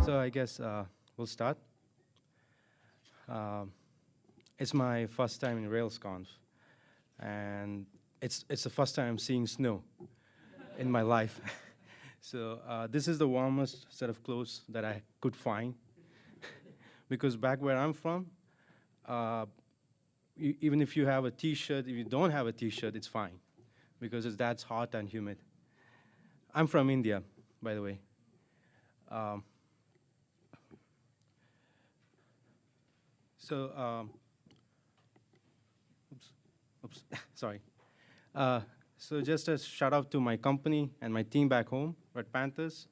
So I guess uh, we'll start. Um, it's my first time in RailsConf, and it's, it's the first time I'm seeing snow in my life. so uh, this is the warmest set of clothes that I could find, because back where I'm from, uh, even if you have a t-shirt, if you don't have a t-shirt, it's fine, because it's that's hot and humid. I'm from India, by the way. Um, so, um, oops, oops, sorry. Uh, so just a shout out to my company and my team back home, Red Panthers.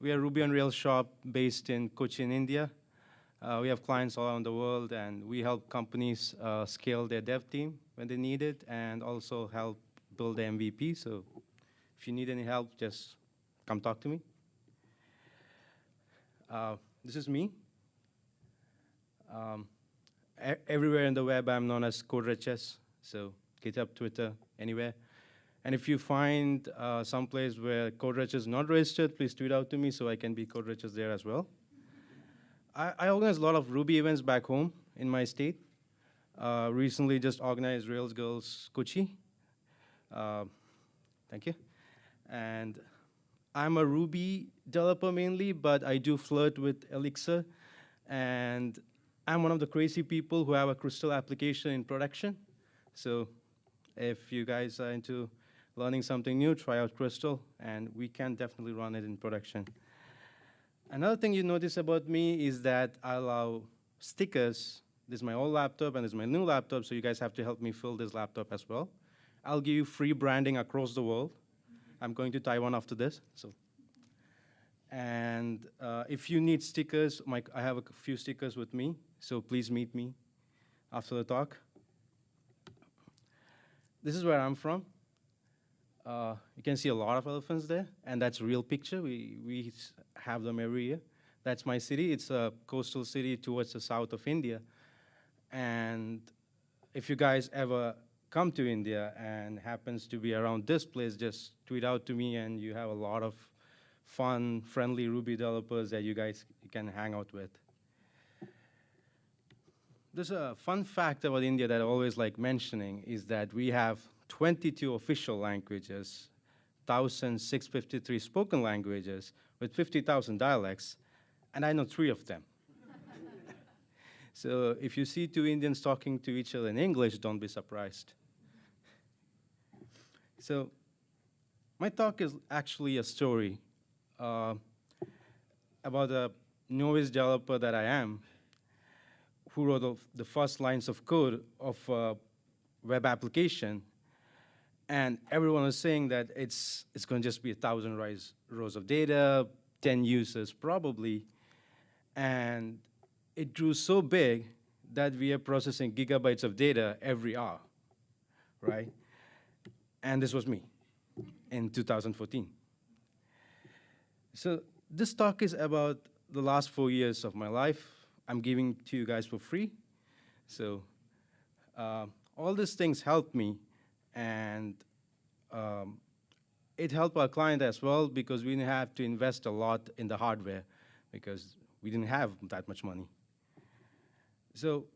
We are Ruby on Rails shop based in Cochin, India. Uh, we have clients all around the world, and we help companies uh, scale their dev team when they need it, and also help build the MVP. So if you need any help, just come talk to me. Uh, this is me. Um, everywhere in the web, I'm known as coderhs, so GitHub, Twitter, anywhere. And if you find uh, some place where coderhs is not registered, please tweet out to me so I can be coderhs there as well. I, I organize a lot of Ruby events back home in my state. Uh, recently just organized Rails Girls Kochi. Uh, thank you. And I'm a Ruby developer mainly, but I do flirt with Elixir. And I'm one of the crazy people who have a Crystal application in production. So if you guys are into learning something new, try out Crystal, and we can definitely run it in production. Another thing you notice about me is that I allow stickers. This is my old laptop and this is my new laptop, so you guys have to help me fill this laptop as well. I'll give you free branding across the world. I'm going to Taiwan after this, so. And uh, if you need stickers, my, I have a few stickers with me, so please meet me after the talk. This is where I'm from. Uh, you can see a lot of elephants there, and that's real picture. We, we have them every year. That's my city. It's a coastal city towards the south of India. And if you guys ever come to India and happens to be around this place, just tweet out to me, and you have a lot of fun, friendly Ruby developers that you guys can hang out with. There's a fun fact about India that I always like mentioning is that we have 22 official languages, 1,653 spoken languages with 50,000 dialects, and I know three of them. so if you see two Indians talking to each other in English, don't be surprised. So my talk is actually a story uh, about a novice developer that I am who wrote of the first lines of code of a web application. And everyone was saying that it's, it's going to just be a thousand rows, rows of data, 10 users probably. And it grew so big that we are processing gigabytes of data every hour, right? And this was me in 2014. So this talk is about the last four years of my life. I'm giving to you guys for free. So uh, all these things helped me, and um, it helped our client as well because we didn't have to invest a lot in the hardware because we didn't have that much money. So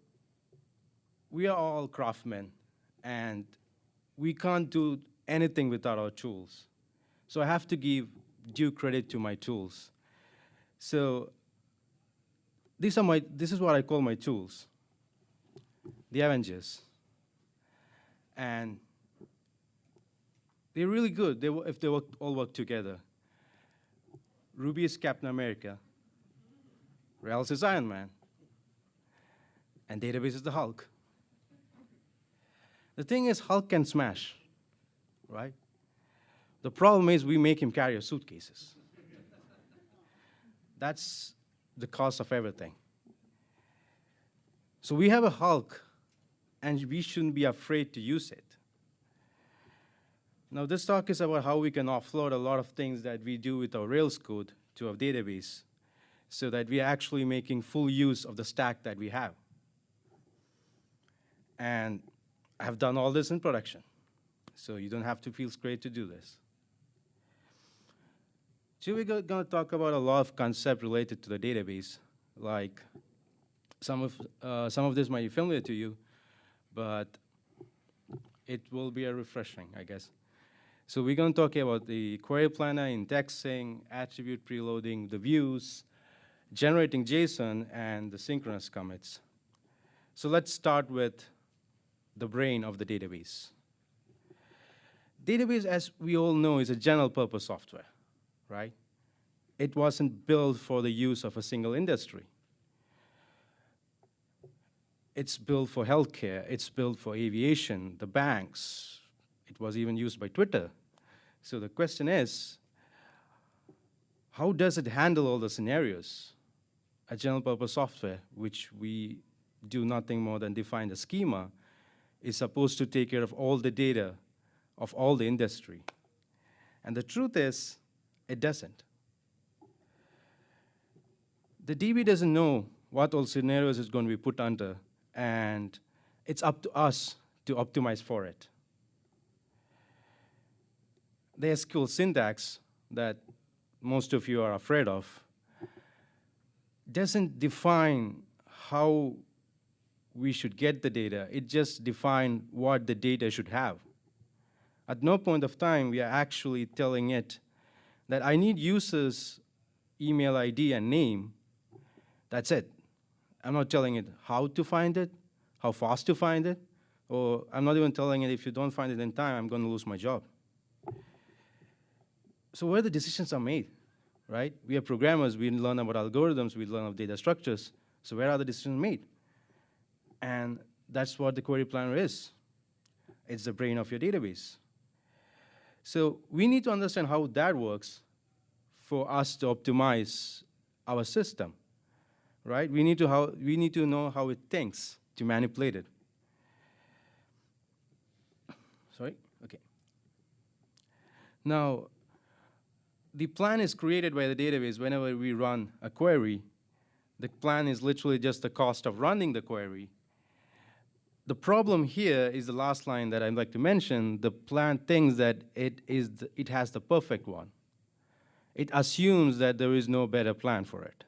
we are all craftsmen, and we can't do anything without our tools. So I have to give due credit to my tools. So these are my, this is what I call my tools, the Avengers. And they're really good they, if they work, all work together. Ruby is Captain America, Rails is Iron Man, and database is the Hulk. The thing is, Hulk can smash, right? The problem is we make him carry our suitcases. That's the cost of everything. So we have a Hulk, and we shouldn't be afraid to use it. Now, this talk is about how we can offload a lot of things that we do with our Rails code to our database so that we are actually making full use of the stack that we have. And I have done all this in production, so you don't have to feel scared to do this. So we're going to talk about a lot of concepts related to the database, like some of, uh, some of this might be familiar to you, but it will be a refreshing, I guess. So we're going to talk about the query planner, indexing, attribute preloading, the views, generating JSON, and the synchronous commits. So let's start with the brain of the database. Database, as we all know, is a general purpose software, right? It wasn't built for the use of a single industry. It's built for healthcare, it's built for aviation, the banks. It was even used by Twitter. So the question is, how does it handle all the scenarios? A general purpose software, which we do nothing more than define the schema, is supposed to take care of all the data of all the industry. And the truth is, it doesn't. The DB doesn't know what all scenarios it's going to be put under, and it's up to us to optimize for it. The SQL syntax that most of you are afraid of doesn't define how we should get the data. It just defines what the data should have. At no point of time we are actually telling it that I need users email ID and name. That's it. I'm not telling it how to find it, how fast to find it, or I'm not even telling it if you don't find it in time, I'm going to lose my job. So where the decisions are made, right? We are programmers, we learn about algorithms, we learn about data structures. So where are the decisions made? And that's what the query planner is. It's the brain of your database. So we need to understand how that works for us to optimize our system, right? We need to, how, we need to know how it thinks to manipulate it. Sorry? Okay. Now, the plan is created by the database whenever we run a query. The plan is literally just the cost of running the query the problem here is the last line that I'd like to mention. The plan thinks that it, is the, it has the perfect one. It assumes that there is no better plan for it.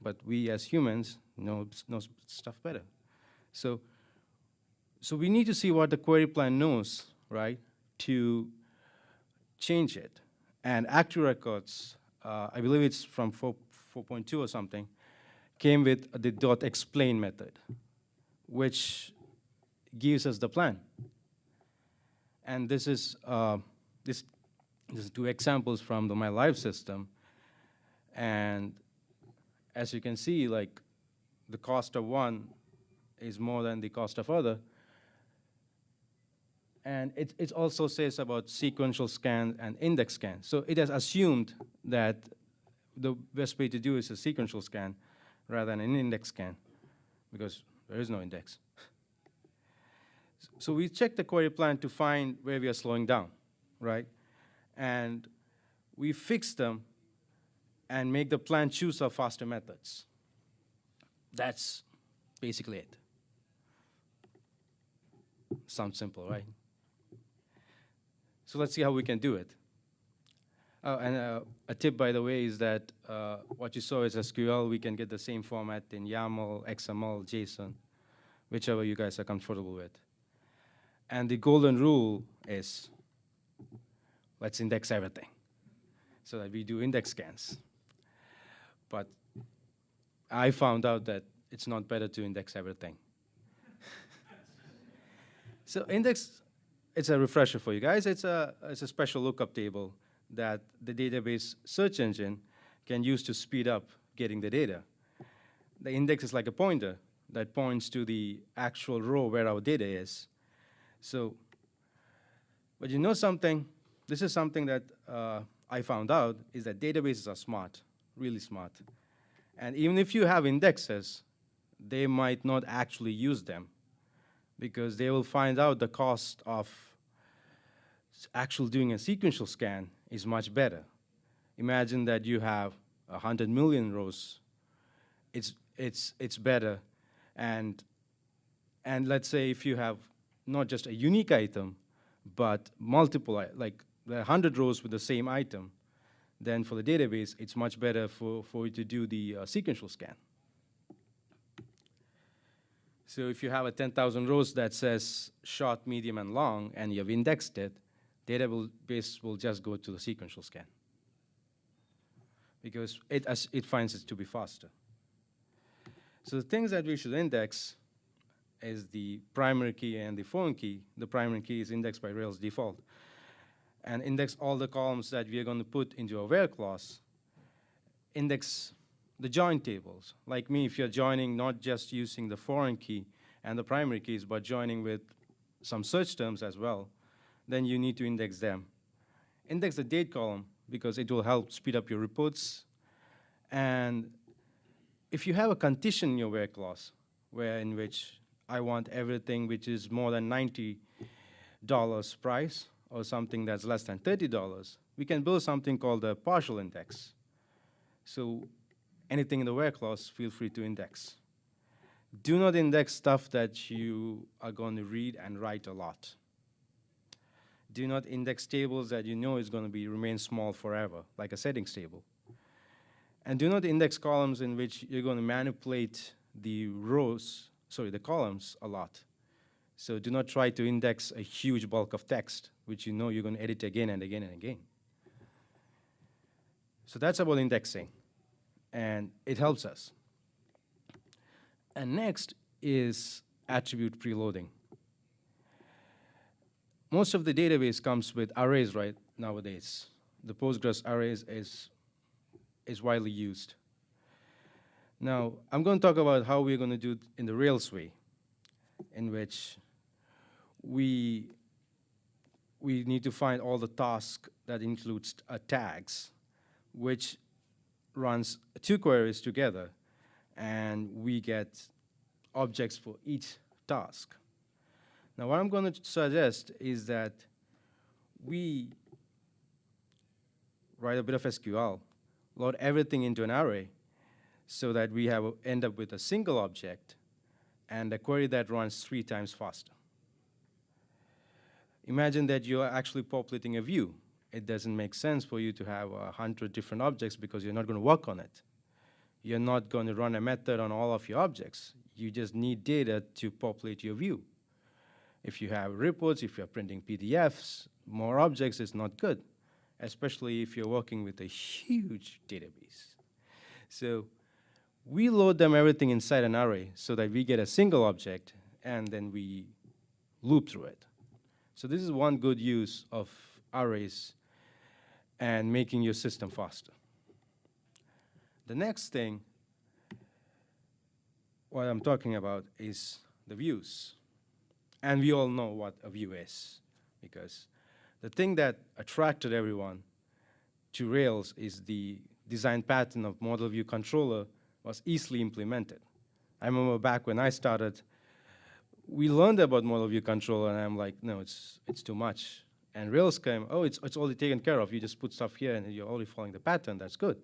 But we as humans know, know stuff better. So, so we need to see what the query plan knows, right, to change it. And ActiveRecords, uh, I believe it's from 4.2 or something, came with the dot explain method, which gives us the plan. And this is, uh, this, this is two examples from the My Life system. And as you can see, like the cost of one is more than the cost of other. And it, it also says about sequential scan and index scan. So it has assumed that the best way to do is a sequential scan rather than an index scan because there is no index. So we check the query plan to find where we are slowing down, right? And we fix them and make the plan choose our faster methods. That's basically it. Sounds simple, right? So let's see how we can do it. Oh, and uh, a tip, by the way, is that uh, what you saw is SQL. We can get the same format in YAML, XML, JSON, whichever you guys are comfortable with. And the golden rule is let's index everything so that we do index scans. But I found out that it's not better to index everything. so index, it's a refresher for you guys. It's a, it's a special lookup table that the database search engine can use to speed up getting the data. The index is like a pointer that points to the actual row where our data is. So, but you know something? This is something that uh, I found out, is that databases are smart, really smart. And even if you have indexes, they might not actually use them because they will find out the cost of actually doing a sequential scan is much better. Imagine that you have 100 million rows. It's, it's, it's better. And, and let's say if you have not just a unique item, but multiple, like there 100 rows with the same item, then for the database, it's much better for, for you to do the uh, sequential scan. So if you have a 10,000 rows that says short, medium, and long, and you've indexed it, database will just go to the sequential scan because it, it finds it to be faster. So the things that we should index is the primary key and the foreign key. The primary key is indexed by Rails default. And index all the columns that we are going to put into a where clause. Index the join tables. Like me, if you're joining not just using the foreign key and the primary keys, but joining with some search terms as well, then you need to index them. Index the date column because it will help speed up your reports. And if you have a condition in your where clause, where in which I want everything which is more than $90 price or something that's less than $30, we can build something called a partial index. So anything in the where clause, feel free to index. Do not index stuff that you are going to read and write a lot. Do not index tables that you know is going to be remain small forever, like a settings table. And do not index columns in which you're going to manipulate the rows, sorry, the columns a lot. So do not try to index a huge bulk of text, which you know you're going to edit again and again and again. So that's about indexing, and it helps us. And next is attribute preloading. Most of the database comes with arrays right nowadays. The Postgres arrays is, is widely used. Now, I'm going to talk about how we're going to do it in the Rails way, in which we, we need to find all the tasks that includes uh, tags, which runs two queries together and we get objects for each task. Now what I'm going to suggest is that we write a bit of SQL, load everything into an array so that we have end up with a single object and a query that runs three times faster. Imagine that you're actually populating a view. It doesn't make sense for you to have a hundred different objects because you're not going to work on it you're not going to run a method on all of your objects. You just need data to populate your view. If you have reports, if you're printing PDFs, more objects is not good, especially if you're working with a huge database. So we load them everything inside an array so that we get a single object and then we loop through it. So this is one good use of arrays and making your system faster. The next thing, what I'm talking about is the views. And we all know what a view is, because the thing that attracted everyone to Rails is the design pattern of model view controller was easily implemented. I remember back when I started, we learned about model view controller, and I'm like, no, it's, it's too much. And Rails came, oh, it's, it's already taken care of. You just put stuff here, and you're already following the pattern. That's good.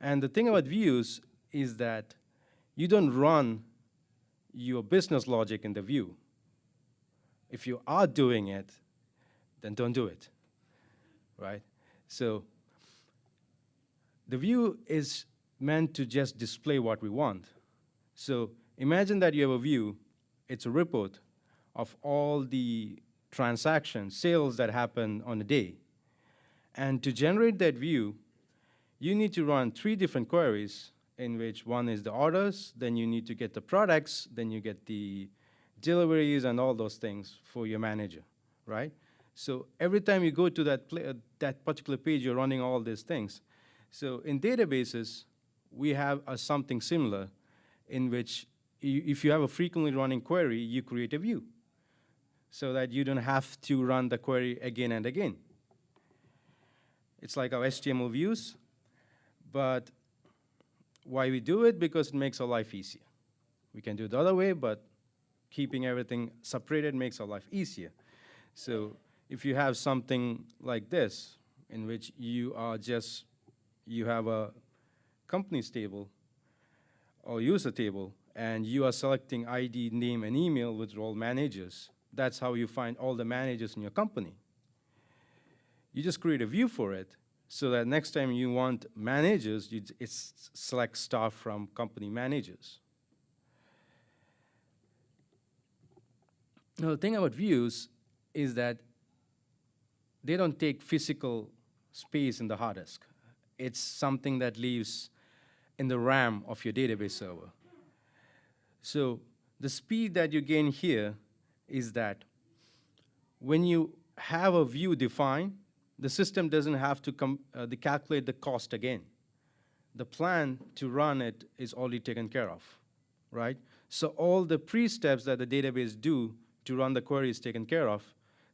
And the thing about views is that you don't run your business logic in the view. If you are doing it, then don't do it, right? So the view is meant to just display what we want. So imagine that you have a view, it's a report of all the transactions, sales that happen on a day. And to generate that view, you need to run three different queries in which one is the orders, then you need to get the products, then you get the deliveries and all those things for your manager, right? So every time you go to that, that particular page, you're running all these things. So in databases, we have a something similar in which if you have a frequently running query, you create a view so that you don't have to run the query again and again. It's like our HTML views. But why we do it? Because it makes our life easier. We can do it the other way, but keeping everything separated makes our life easier. So if you have something like this, in which you are just, you have a company's table or user table, and you are selecting ID, name, and email with role managers. That's how you find all the managers in your company. You just create a view for it, so that next time you want managers, you select star from company managers. Now, the thing about views is that they don't take physical space in the hard disk. It's something that lives in the RAM of your database server. So the speed that you gain here is that when you have a view defined, the system doesn't have to uh, the calculate the cost again. The plan to run it is already taken care of, right? So all the pre-steps that the database do to run the query is taken care of,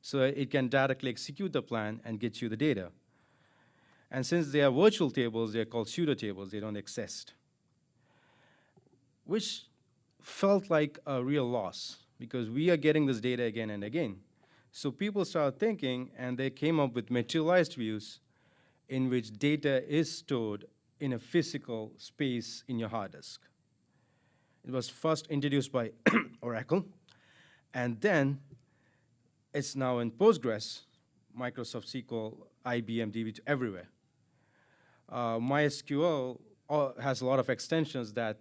so it can directly execute the plan and get you the data. And since they are virtual tables, they're called pseudo tables, they don't exist. Which felt like a real loss because we are getting this data again and again. So people started thinking and they came up with materialized views in which data is stored in a physical space in your hard disk. It was first introduced by Oracle, and then it's now in Postgres, Microsoft SQL, IBM DB2, everywhere. Uh, MySQL uh, has a lot of extensions that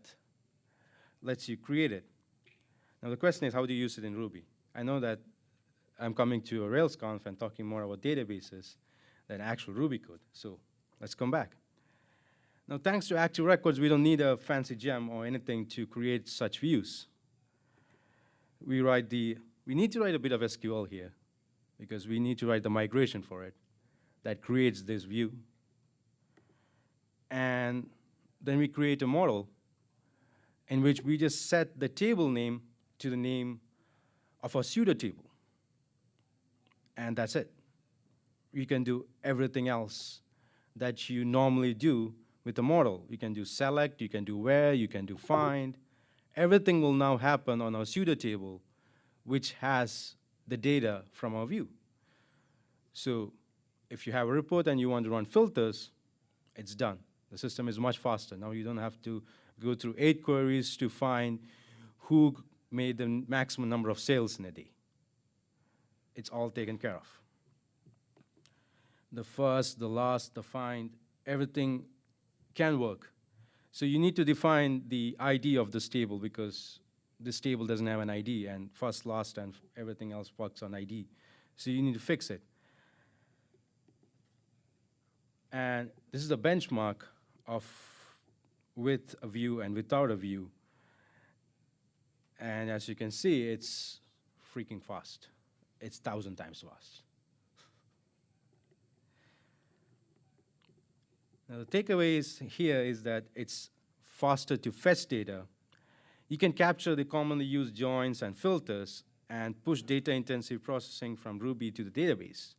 lets you create it. Now the question is, how do you use it in Ruby? I know that I'm coming to a RailsConf and talking more about databases than actual Ruby code. So let's come back. Now, thanks to Active Records, we don't need a fancy gem or anything to create such views. We write the, we need to write a bit of SQL here because we need to write the migration for it that creates this view. And then we create a model in which we just set the table name to the name of a pseudo table. And that's it. You can do everything else that you normally do with a model. You can do select, you can do where, you can do find. Everything will now happen on our pseudo table, which has the data from our view. So if you have a report and you want to run filters, it's done. The system is much faster. Now you don't have to go through eight queries to find who made the maximum number of sales in a day. It's all taken care of. The first, the last, the find, everything can work. So you need to define the ID of this table because this table doesn't have an ID and first, last, and everything else works on ID. So you need to fix it. And this is a benchmark of with a view and without a view. And as you can see, it's freaking fast. It's thousand times fast. Now the takeaways here is that it's faster to fetch data. You can capture the commonly used joins and filters and push data-intensive processing from Ruby to the database.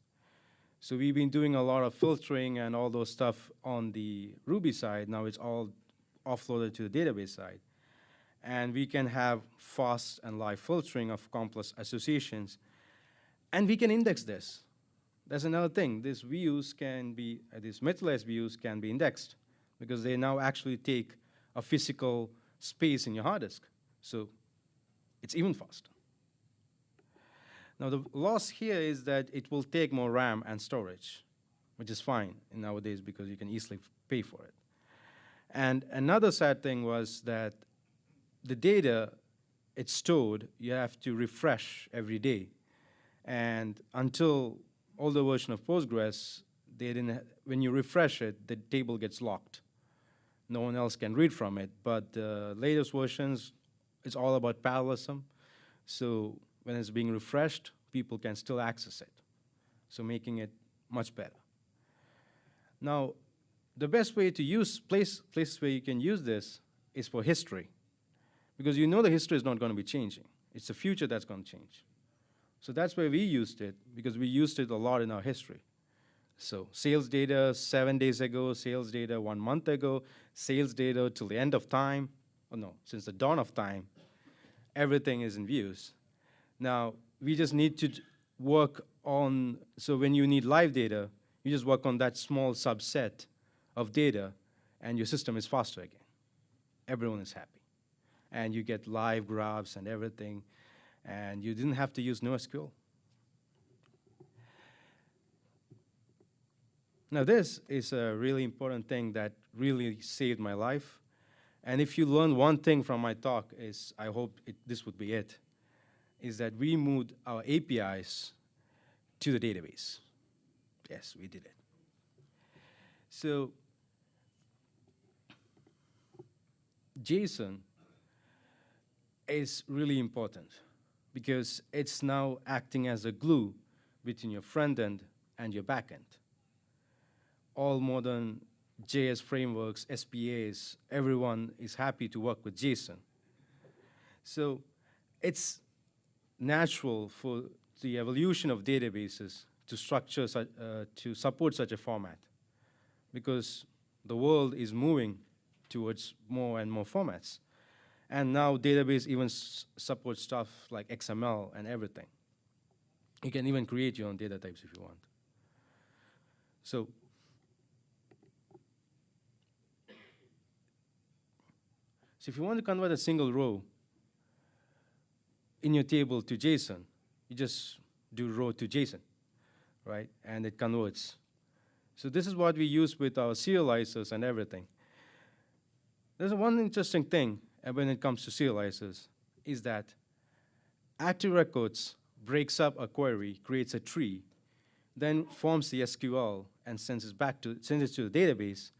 So we've been doing a lot of filtering and all those stuff on the Ruby side. Now it's all offloaded to the database side. And we can have fast and live filtering of complex associations. And we can index this. That's another thing. These views can be, uh, these materialized views can be indexed because they now actually take a physical space in your hard disk. So it's even faster. Now the loss here is that it will take more RAM and storage, which is fine nowadays because you can easily pay for it. And another sad thing was that the data it's stored, you have to refresh every day. And until older version of Postgres, they didn't when you refresh it, the table gets locked. No one else can read from it. But the latest versions, it's all about parallelism. So when it's being refreshed, people can still access it. So making it much better. Now, the best way to use place, places where you can use this is for history. Because you know the history is not going to be changing. It's the future that's going to change. So that's where we used it, because we used it a lot in our history. So sales data seven days ago, sales data one month ago, sales data till the end of time, oh no, since the dawn of time, everything is in views. Now, we just need to work on, so when you need live data, you just work on that small subset of data, and your system is faster again. Everyone is happy. And you get live graphs and everything, and you didn't have to use NoSQL. Now this is a really important thing that really saved my life. And if you learn one thing from my talk is, I hope it, this would be it, is that we moved our APIs to the database. Yes, we did it. So JSON is really important because it's now acting as a glue between your front end and your back end. All modern JS frameworks, SPAs, everyone is happy to work with JSON. So it's natural for the evolution of databases to structure uh, to support such a format because the world is moving towards more and more formats. And now database even supports stuff like XML and everything. You can even create your own data types if you want. So So if you want to convert a single row in your table to JSON, you just do row to JSON, right? And it converts. So this is what we use with our serializers and everything. There's one interesting thing when it comes to serializers is that active records breaks up a query, creates a tree, then forms the SQL and sends it back to, sends it to the database,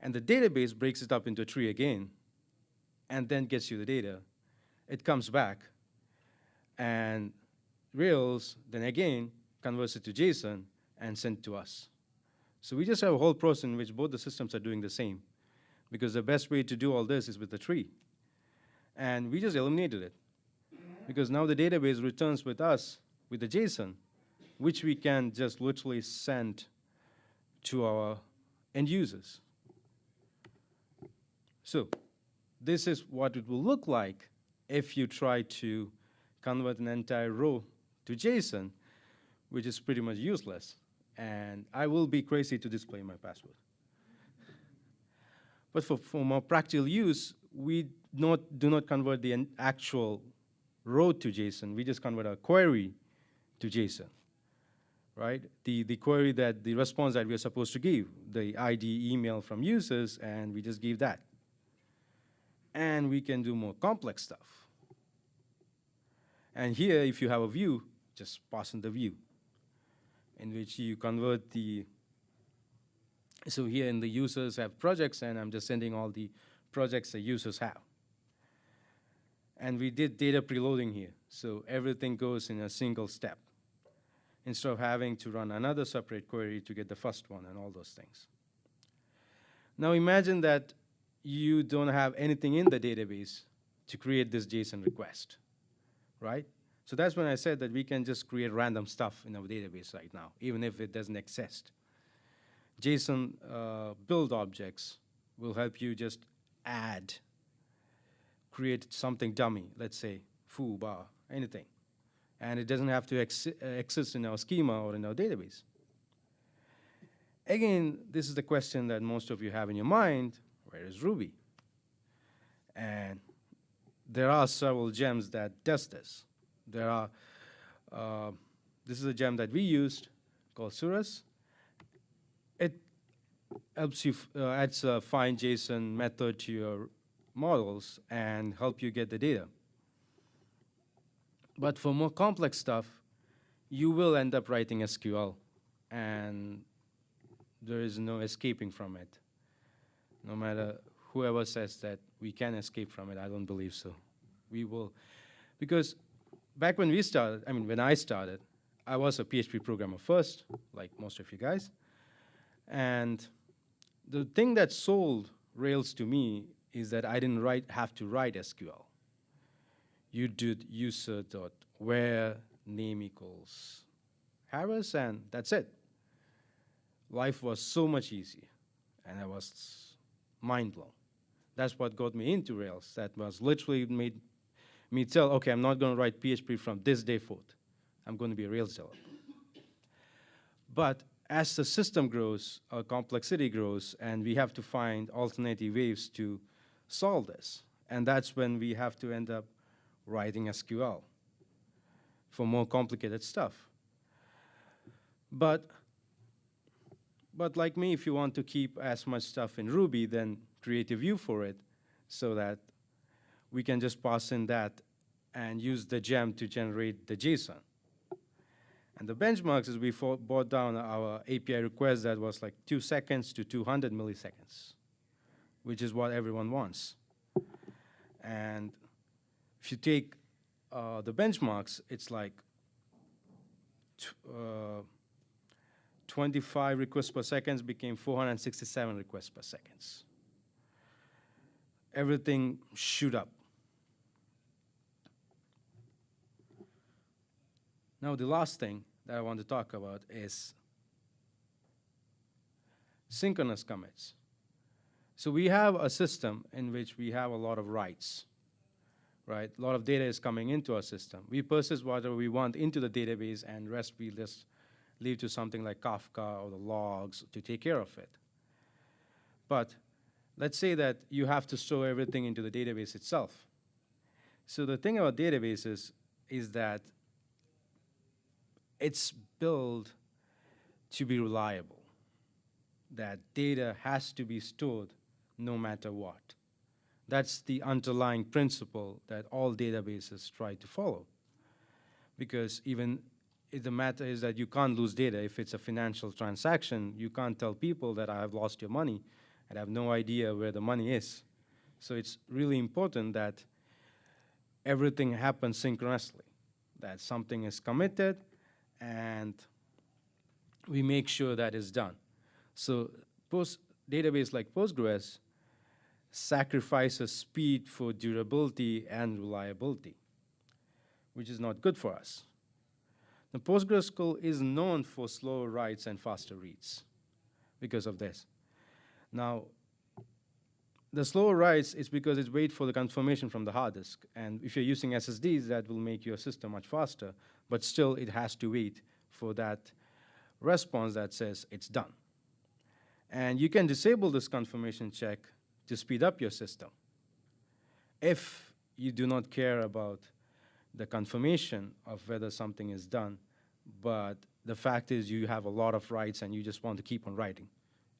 and the database breaks it up into a tree again, and then gets you the data. It comes back, and Rails then again converts it to JSON and sent to us. So we just have a whole process in which both the systems are doing the same because the best way to do all this is with the tree. And we just eliminated it because now the database returns with us with the JSON, which we can just literally send to our end users. So this is what it will look like if you try to convert an entire row to JSON, which is pretty much useless. And I will be crazy to display my password. But for, for more practical use, we not, do not convert the actual row to JSON. We just convert a query to JSON, right? The, the query that, the response that we're supposed to give, the ID email from users, and we just give that. And we can do more complex stuff. And here, if you have a view, just pass in the view, in which you convert the so here in the users have projects, and I'm just sending all the projects the users have. And we did data preloading here, so everything goes in a single step, instead of having to run another separate query to get the first one and all those things. Now imagine that you don't have anything in the database to create this JSON request, right? So that's when I said that we can just create random stuff in our database right now, even if it doesn't exist. JSON uh, build objects will help you just add, create something dummy, let's say foo, bar, anything. And it doesn't have to ex uh, exist in our schema or in our database. Again, this is the question that most of you have in your mind, where is Ruby? And there are several gems that does this. There are, uh, this is a gem that we used called Surus it helps you, uh, adds a find JSON method to your models and help you get the data. But for more complex stuff, you will end up writing SQL and there is no escaping from it. No matter whoever says that we can escape from it, I don't believe so. We will, because back when we started, I mean, when I started, I was a PHP programmer first, like most of you guys. And the thing that sold Rails to me is that I didn't write, have to write SQL. You did user dot where name equals Harris, and that's it. Life was so much easier, and I was mind blown. That's what got me into Rails. That was literally made me tell, okay, I'm not going to write PHP from this day forth. I'm going to be a Rails developer. But as the system grows, our complexity grows, and we have to find alternative ways to solve this. And that's when we have to end up writing SQL for more complicated stuff. But but like me, if you want to keep as much stuff in Ruby, then create a view for it so that we can just pass in that and use the gem to generate the JSON. And the benchmarks is we brought down our API request that was like two seconds to 200 milliseconds, which is what everyone wants. And if you take uh, the benchmarks, it's like uh, 25 requests per second became 467 requests per second. Everything shoot up. Now the last thing that I want to talk about is synchronous commits. So we have a system in which we have a lot of writes, right? A lot of data is coming into our system. We persist whatever we want into the database and rest we just leave to something like Kafka or the logs to take care of it. But let's say that you have to store everything into the database itself. So the thing about databases is that it's built to be reliable, that data has to be stored no matter what. That's the underlying principle that all databases try to follow. Because even the matter is that you can't lose data. If it's a financial transaction, you can't tell people that I have lost your money and have no idea where the money is. So it's really important that everything happens synchronously, that something is committed and we make sure that is done. So post database like Postgres sacrifices speed for durability and reliability, which is not good for us. The PostgreSQL is known for slower writes and faster reads because of this. Now, the slower writes is because it waits for the confirmation from the hard disk. And if you're using SSDs, that will make your system much faster. But still, it has to wait for that response that says it's done. And you can disable this confirmation check to speed up your system. If you do not care about the confirmation of whether something is done, but the fact is you have a lot of writes and you just want to keep on writing,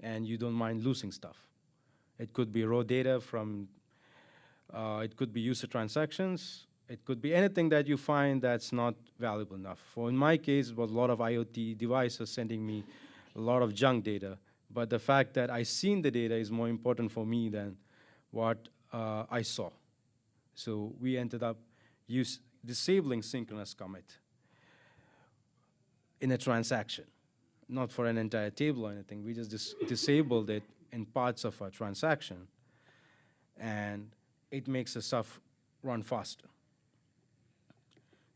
and you don't mind losing stuff. It could be raw data from, uh, it could be user transactions, it could be anything that you find that's not valuable enough. For in my case, it was a lot of IoT devices sending me a lot of junk data, but the fact that I seen the data is more important for me than what uh, I saw. So we ended up use, disabling synchronous commit in a transaction, not for an entire table or anything. We just dis disabled it in parts of a transaction, and it makes the stuff run faster.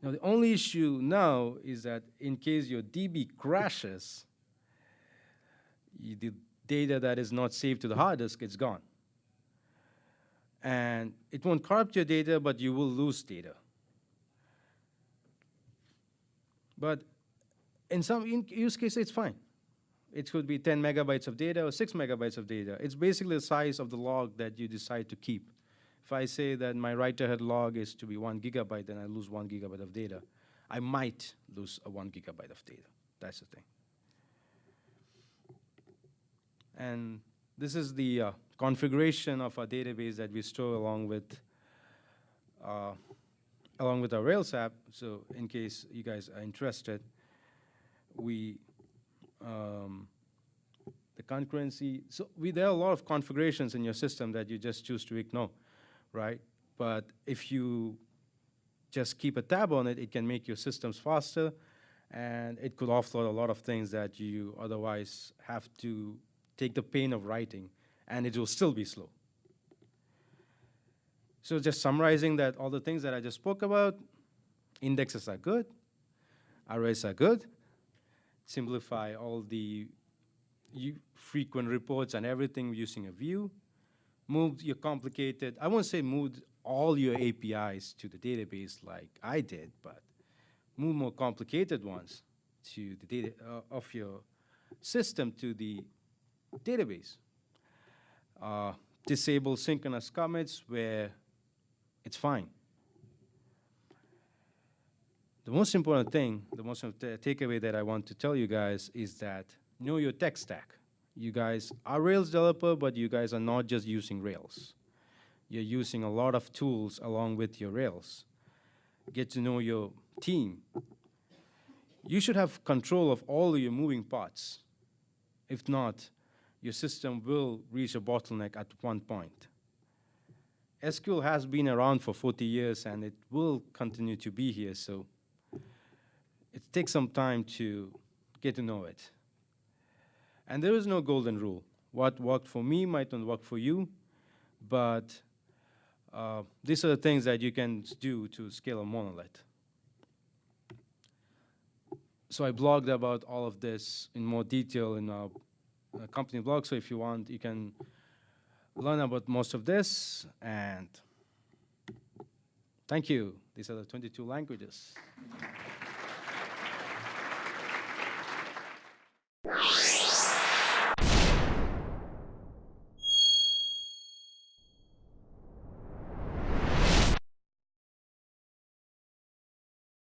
Now, the only issue now is that in case your DB crashes, you, the data that is not saved to the hard disk, it's gone. And it won't corrupt your data, but you will lose data. But in some use cases, it's fine. It could be 10 megabytes of data or 6 megabytes of data. It's basically the size of the log that you decide to keep. If I say that my write-ahead log is to be 1 gigabyte, then I lose 1 gigabyte of data. I might lose a 1 gigabyte of data. That's the thing. And this is the uh, configuration of our database that we store along with uh, along with our Rails app. So in case you guys are interested, we, um, the concurrency, so we, there are a lot of configurations in your system that you just choose to ignore, right? But if you just keep a tab on it, it can make your systems faster, and it could offload a lot of things that you otherwise have to take the pain of writing, and it will still be slow. So just summarizing that all the things that I just spoke about, indexes are good, arrays are good, simplify all the frequent reports and everything using a view, move your complicated, I won't say move all your APIs to the database like I did, but move more complicated ones to the data uh, of your system to the database. Uh, disable synchronous commits where it's fine. The most important thing, the most takeaway that I want to tell you guys is that know your tech stack. You guys are Rails developer, but you guys are not just using Rails. You're using a lot of tools along with your Rails. Get to know your team. You should have control of all your moving parts. If not, your system will reach a bottleneck at one point. SQL has been around for 40 years and it will continue to be here, so it takes some time to get to know it. And there is no golden rule. What worked for me might not work for you, but uh, these are the things that you can do to scale a monolith. So I blogged about all of this in more detail in our uh, company blog, so if you want, you can learn about most of this, and thank you. These are the 22 languages. you